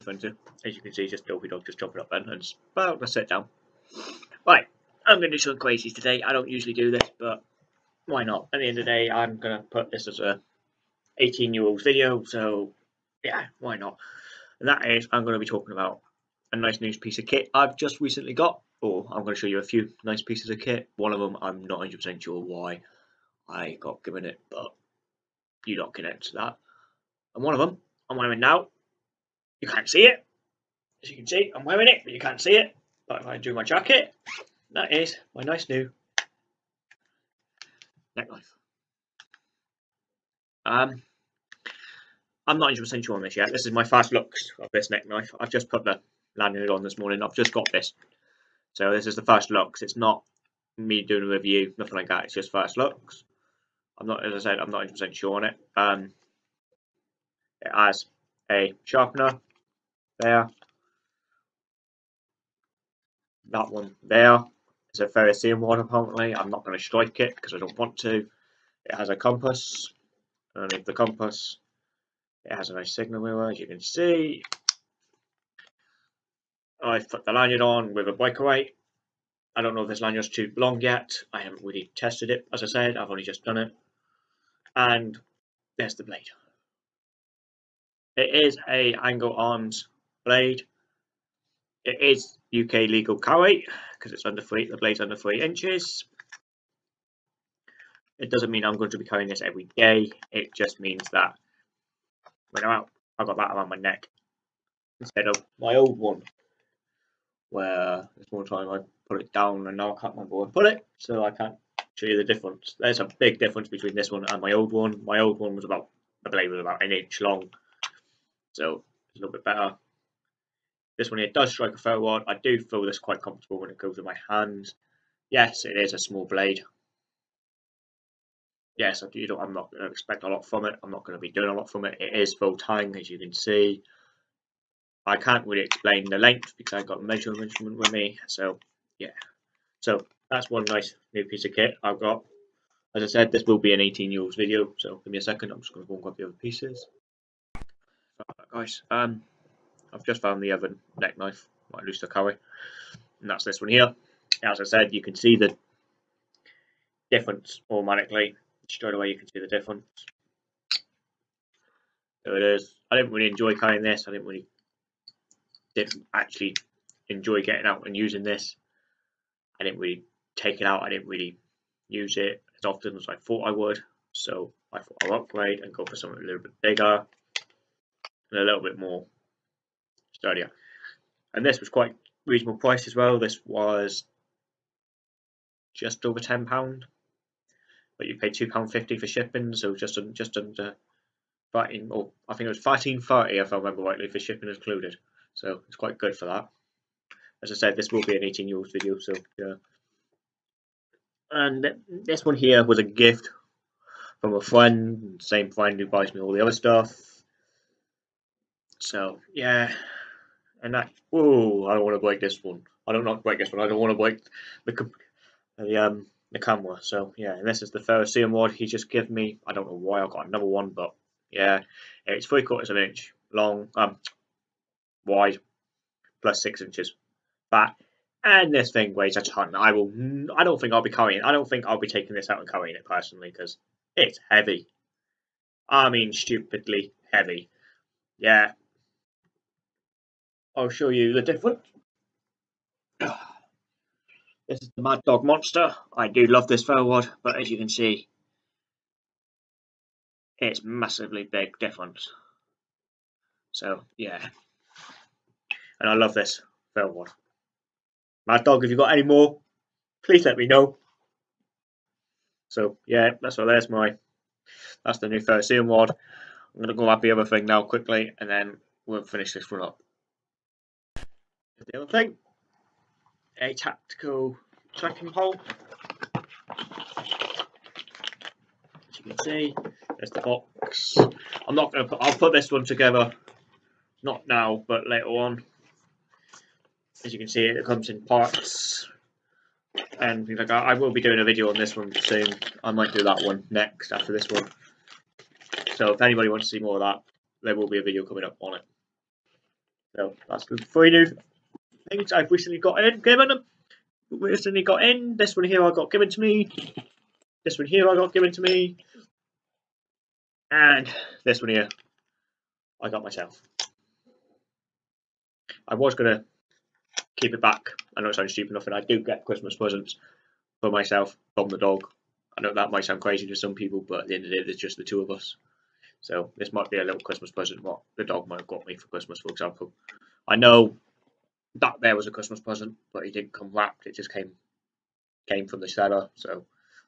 As you can see, just Dopey Dog just jumping up then and about to sit down. Right, I'm going to do some crazies today. I don't usually do this, but why not? At the end of the day, I'm going to put this as a 18 year old video, so yeah, why not? And that is, I'm going to be talking about a nice new piece of kit I've just recently got, or I'm going to show you a few nice pieces of kit. One of them, I'm not 100% sure why I got given it, but you don't connect to that. And one of them, I'm wearing now. You can't see it. As you can see, I'm wearing it, but you can't see it. But if I do my jacket, that is my nice new neck knife. Um, I'm not 100% sure on this yet. This is my first looks of this neck knife. I've just put the lanyard on this morning. I've just got this. So this is the first looks. It's not me doing a review, nothing like that. It's just first looks. I'm not, as I said, I'm not 100% sure on it. Um, it has a sharpener there. That one there is a ferrocerium one apparently. I'm not going to strike it because I don't want to. It has a compass. Underneath the compass, it has a nice signal mirror, as you can see. I've put the lanyard on with a breakaway. I don't know if this lanyard's too long yet. I haven't really tested it, as I said. I've only just done it. And there's the blade. It is a Anglo Arms blade. It is UK legal carry because it's under three. The blade's under three inches. It doesn't mean I'm going to be carrying this every day. It just means that when I'm out, I've got that around my neck instead of my old one, where this one time I put it down and now I can't remember where I put it, so I can't show you the difference. There's a big difference between this one and my old one. My old one was about the blade was about an inch long, so it's a little bit better. This one here does strike a ferro rod. I do feel this quite comfortable when it goes in my hands. Yes, it is a small blade. Yes, I do. I'm not going to expect a lot from it. I'm not going to be doing a lot from it. It is full tang, as you can see. I can't really explain the length because I've got a measuring instrument with me. So, yeah. So, that's one nice new piece of kit I've got. As I said, this will be an 18 year old video. So, give me a second. I'm just going to go and grab the other pieces. Guys. Um, I've just found the other neck knife, my Luster Curry, and that's this one here. As I said, you can see the difference automatically. Straight away, you can see the difference. There it is. I didn't really enjoy carrying this. I didn't really didn't actually enjoy getting out and using this. I didn't really take it out. I didn't really use it as often as I thought I would. So I thought I'll upgrade and go for something a little bit bigger and a little bit more earlier. And this was quite reasonable price as well. This was just over ten pound, but you paid two pound fifty for shipping, so just just under thirteen, or I think it was thirteen thirty if I remember rightly for shipping included. So it's quite good for that. As I said, this will be an eighteen year old video, so yeah. And this one here was a gift from a friend, same friend who buys me all the other stuff. So yeah, and that oh I don't want to break this one. I don't not break this one. I don't want to break the the um the camera. So yeah, and this is the ferrocerium rod he just gave me. I don't know why I got another one, but yeah, it's three quarters of an inch long, um, wide, plus six inches fat, and this thing weighs a ton. I will. I don't think I'll be carrying. I don't think I'll be taking this out and carrying it personally because it's heavy. I mean, stupidly heavy. Yeah, I'll show you the difference. This is the Mad Dog Monster. I do love this ferro rod, but as you can see, it's massively big difference. So, yeah. And I love this ferro rod. Mad Dog, if you've got any more, please let me know. So, yeah, that's what there's my, that's the new ferrocerium rod. I'm going to go grab the other thing now quickly, and then we'll finish this one up the other thing. A tactical trekking pole. As you can see, there's the box. I'm not going to put, I'll put this one together, not now, but later on. As you can see, it comes in parts and things like that. I will be doing a video on this one soon. I might do that one next after this one. So if anybody wants to see more of that, there will be a video coming up on it. So that's the three new things I've recently got in, given them. Recently got in. This one here I got given to me. This one here I got given to me. And this one here I got myself. I was gonna keep it back. I know it sounds stupid enough, and I do get Christmas presents for myself from the dog. I know that might sound crazy to some people, but at the end of the day, there's just the two of us. So this might be a little Christmas present what the dog might have got me for Christmas, for example. I know that there was a Christmas present, but it didn't come wrapped. It just came came from the seller. So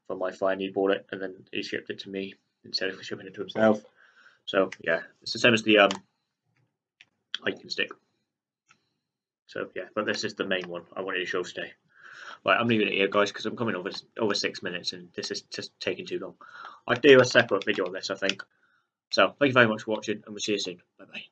from my friend, he bought it and then he shipped it to me instead of shipping it to himself. So yeah, it's the same as the um hiking stick. So yeah, but this is the main one I wanted to show today. Right, I'm leaving it here, guys, because I'm coming over over six minutes, and this is just taking too long. I'll do a separate video on this, I think. So thank you very much for watching, and we'll see you soon. Bye bye.